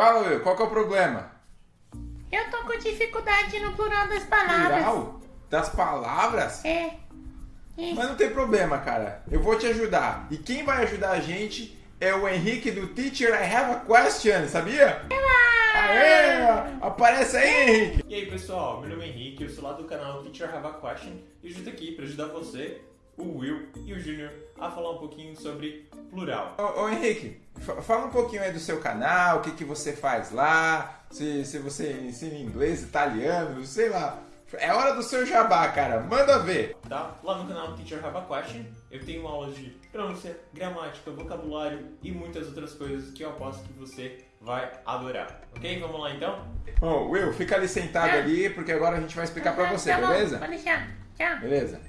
Fala, Will, qual que é o problema? Eu tô com dificuldade no plural das palavras. Plural? Das palavras? É. Isso. Mas não tem problema, cara. Eu vou te ajudar. E quem vai ajudar a gente é o Henrique do Teacher I Have a Question, sabia? Aê! Aparece aí, Henrique! E aí pessoal, meu nome é Henrique, eu sou lá do canal Teacher Have a Question e eu estou aqui para ajudar você, o Will e o Junior a falar um pouquinho sobre plural. Ô, ô Henrique, fa- fala um pouquinho aí do seu canal, o que, que você faz lá, se, se você ensina inglês, italiano, sei lá. É hora do seu jabá, cara. Manda ver. Tá? Lá no canal Teacher Have a Question eu tenho aulas de pronúncia, gramática, vocabulário e muitas outras coisas que eu aposto que você vai adorar. Ok? Vamos lá então? Bom, Will, fica ali sentado Ah. ali, porque agora a gente vai explicar pra você, Tá bom, beleza? Pode deixar. Tchau. Beleza.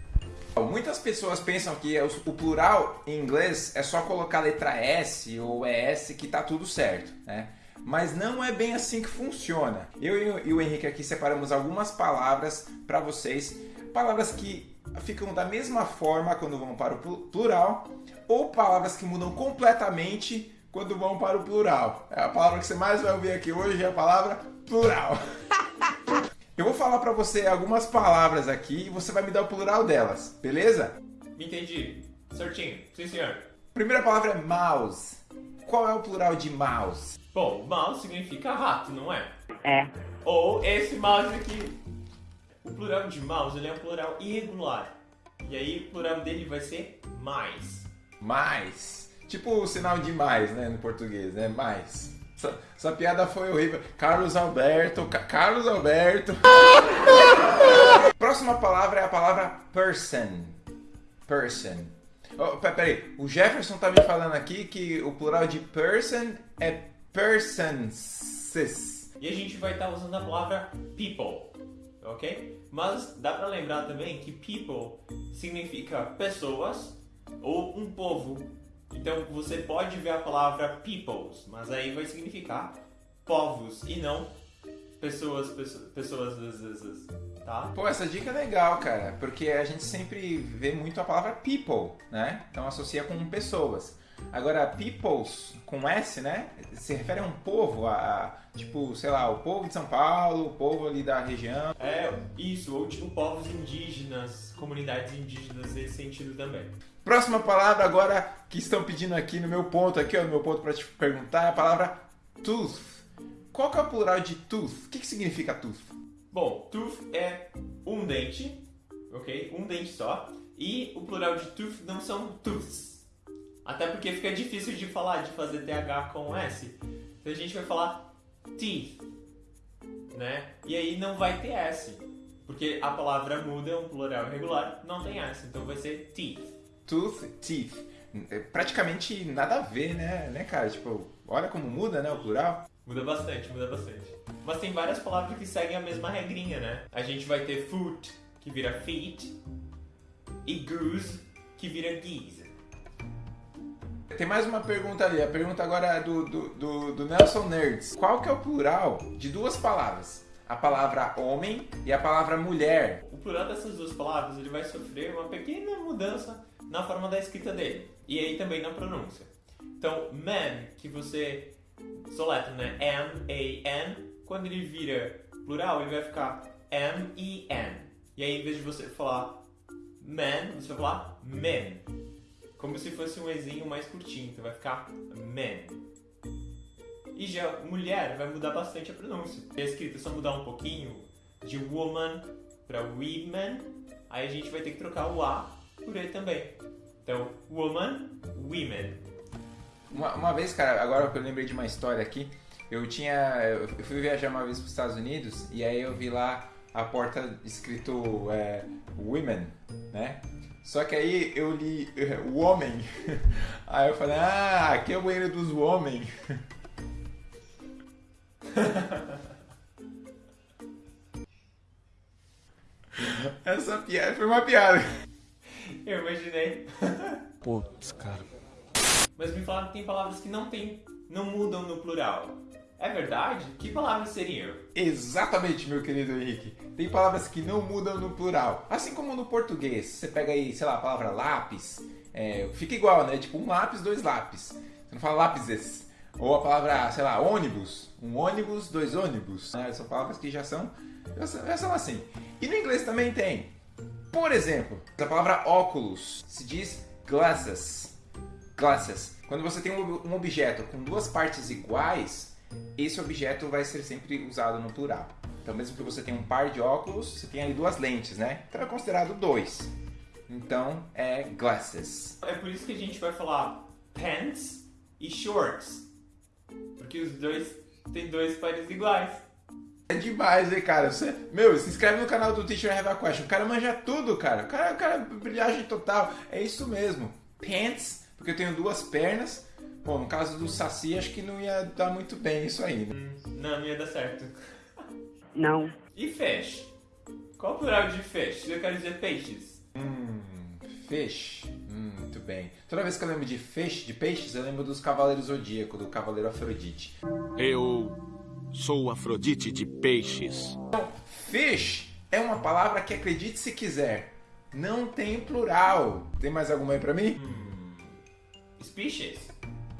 Muitas pessoas pensam que os- o plural em inglês é só colocar a letra S ou ES que tá tudo certo, né? Mas não é bem assim que funciona. Eu e o- Henrique aqui separamos algumas palavras para vocês, palavras que ficam da mesma forma quando vão para o plu- plural, ou palavras que mudam completamente quando vão para o plural. É a palavra que você mais vai ouvir aqui hoje é a palavra plural. Eu vou falar pra você algumas palavras aqui e você vai me dar o plural delas, beleza? Me entendi. Certinho. Sim, senhor. Primeira palavra é mouse. Qual é o plural de mouse? Bom, mouse significa rato, não é? É. Ou esse mouse aqui. O plural de mouse ele é um plural irregular. E aí o plural dele vai ser mais. Mais. Tipo o sinal de mais, né, no português, né? Mais. Essa, essa piada foi horrível. Carlos Alberto, Ca- Carlos Alberto. Próxima palavra é a palavra person. Person. Oh, pe- peraí, o Jefferson tá me falando aqui que o plural de person é persons. E a gente vai estar usando a palavra people, ok? Mas dá pra lembrar também que people significa pessoas ou um povo. Então você pode ver a palavra peoples, mas aí vai significar povos e não pessoas, pessoas, pessoas, tá? Pô, essa dica é legal, cara, porque a gente sempre vê muito a palavra people, né? Então associa com pessoas. Agora, peoples com S, né? Se refere a um povo, a, a, tipo, sei lá, o povo de São Paulo, o povo ali da região. É isso, ou tipo povos indígenas, comunidades indígenas nesse sentido também. Próxima palavra agora que estão pedindo aqui no meu ponto, aqui ó, no meu ponto para te perguntar, é a palavra tooth. Qual que é o plural de tooth? O que, que significa tooth? Bom, tooth é um dente, ok? Um dente só. E o plural de tooth não são tooths. Até porque fica difícil de falar, de fazer TH com S. Então a gente vai falar teeth, né? E aí não vai ter S. Porque a palavra muda, é um plural irregular, não tem S. Então vai ser teeth. Tooth, teeth. É praticamente nada a ver, né, né, cara? Tipo, olha como muda, né, o plural. Muda bastante, muda bastante. Mas tem várias palavras que seguem a mesma regrinha, né? A gente vai ter foot, que vira feet, e goose, que vira geese. Tem mais uma pergunta ali. A pergunta agora é do, do, do, do Nelson Nerds. Qual que é o plural de duas palavras? A palavra homem e a palavra mulher. O plural dessas duas palavras ele vai sofrer uma pequena mudança na forma da escrita dele e aí também na pronúncia. Então, man, que você soletra, né? M-A-N, quando ele vira plural, ele vai ficar M-E-N. E aí, em vez de você falar man, você vai falar men. Como se fosse um Ezinho mais curtinho, então vai ficar men. E já mulher vai mudar bastante a pronúncia. A escrita é só mudar um pouquinho de woman para women, aí a gente vai ter que trocar o A por E também. Então, woman, women. Uma, uma vez, cara, agora que eu lembrei de uma história aqui, eu tinha. Eu fui viajar uma vez para os Estados Unidos e aí eu vi lá a porta escrito é, Women, né? Só que aí eu li é, Woman. Aí eu falei, ah, aqui é o banheiro dos homens. Essa piada foi uma piada. Eu imaginei. Putz, cara. Mas me falaram que tem palavras que não tem, não mudam no plural. É verdade? Que palavras seriam? Exatamente, meu querido Henrique. Tem palavras que não mudam no plural. Assim como no português. Você pega aí, sei lá, a palavra lápis. é, fica igual, né? Tipo um lápis, dois lápis. Você não fala lápises. Ou a palavra, sei lá, ônibus. Um ônibus, dois ônibus. Né? São palavras que já são, já são, já são assim. E no inglês também tem. Por exemplo, a palavra óculos se diz glasses. Glasses. Quando você tem um objeto com duas partes iguais, esse objeto vai ser sempre usado no plural. Então, mesmo que você tenha um par de óculos, você tem ali duas lentes, né? Então é considerado dois. Então é glasses. É por isso que a gente vai falar pants e shorts. Porque os dois têm dois pares iguais. É demais, hein, cara? Você, meu, se inscreve no canal do Teacher Have a Question. O cara manja tudo, cara. O cara, o cara brilhagem total. É isso mesmo. Pants, porque eu tenho duas pernas. Bom, no caso do Saci, acho que não ia dar muito bem isso aí, né? Não, não ia dar certo. Não. E fish? Qual o plural de fish? Eu quero dizer peixes. Hum, fish. Hum, muito bem. Toda vez que eu lembro de fish, de peixes, eu lembro dos Cavaleiros Zodíaco, do Cavaleiro Afrodite. Eu sou Afrodite de peixes. Então, fish é uma palavra que, acredite se quiser, não tem plural. Tem mais alguma aí pra mim? Hum, species?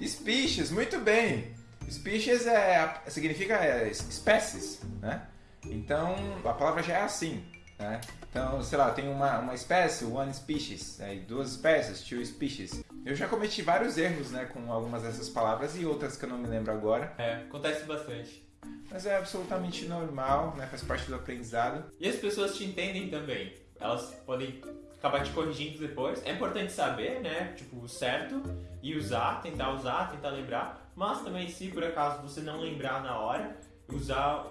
Species, muito bem. Species é, significa é, espécies, né? Então, a palavra já é assim, né? Então, sei lá, tem uma, uma espécie, one species, né? duas espécies, two species. Eu já cometi vários erros, né, com algumas dessas palavras e outras que eu não me lembro agora. É, acontece bastante. Mas é absolutamente normal, né? Faz parte do aprendizado. E as pessoas te entendem também. Elas podem acabar te corrigindo depois. É importante saber, né? Tipo, o certo e usar, tentar usar, tentar lembrar. Mas também, se por acaso você não lembrar na hora, usar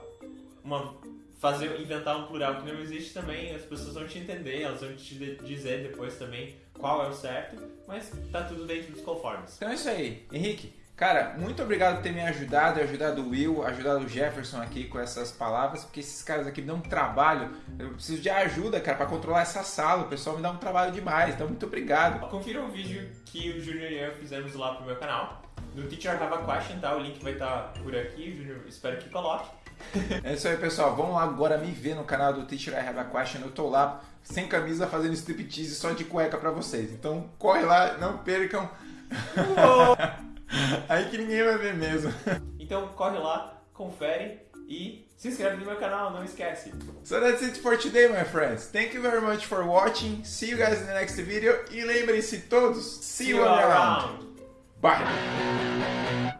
uma fazer inventar um plural que não existe também, as pessoas vão te entender, elas vão te dizer depois também qual é o certo, mas tá tudo dentro dos conformes. Então é isso aí. Henrique, cara, muito obrigado por ter me ajudado, ajudado o Will, ajudado o Jefferson aqui com essas palavras, porque esses caras aqui me dão um trabalho. Eu preciso de ajuda, cara, para controlar essa sala. O pessoal me dá um trabalho demais, então muito obrigado. Confira o vídeo que o Junior e eu fizemos lá pro meu canal. No Teacher Have a Question, tá? O link vai estar tá por aqui, Junior espero que coloque. É isso aí, pessoal. Vamos lá agora me ver no canal do Teacher I Have a Question. Eu tô lá sem camisa fazendo striptease só de cueca pra vocês. Então corre lá, não percam. aí que ninguém vai ver mesmo. Então corre lá, confere e se inscreve no meu canal, não esquece. So that's it for today, my friends. Thank you very much for watching. See you guys in the next video. E lembrem-se todos, see, see you around. around. Bye.